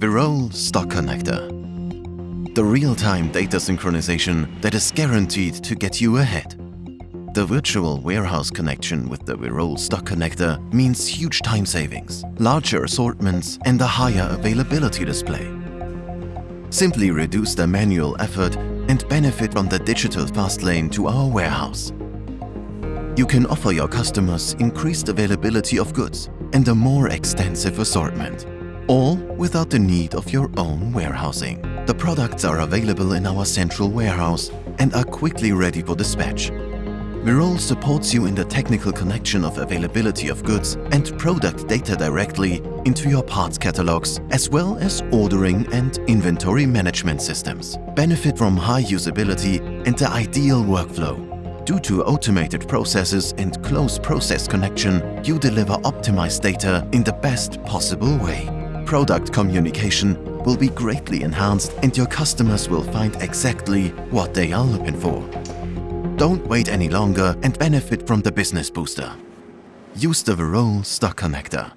Virole Stock Connector. The real-time data synchronization that is guaranteed to get you ahead. The virtual warehouse connection with the Virole Stock Connector means huge time savings, larger assortments and a higher availability display. Simply reduce the manual effort and benefit from the digital fast lane to our warehouse. You can offer your customers increased availability of goods and a more extensive assortment, all without the need of your own warehousing. The products are available in our central warehouse and are quickly ready for dispatch. Virole supports you in the technical connection of availability of goods and product data directly into your parts catalogs as well as ordering and inventory management systems. Benefit from high usability and the ideal workflow. Due to automated processes and close process connection, you deliver optimized data in the best possible way. Product communication will be greatly enhanced and your customers will find exactly what they are looking for. Don't wait any longer and benefit from the Business Booster. Use the Virole Stock Connector.